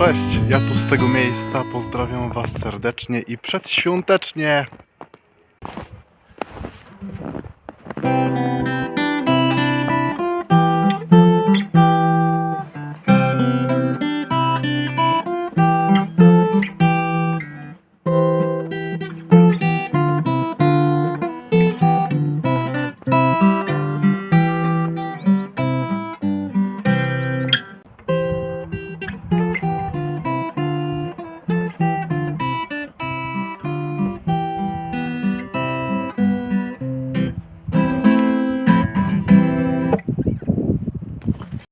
Cześć, ja tu z tego miejsca pozdrawiam Was serdecznie i przedświątecznie.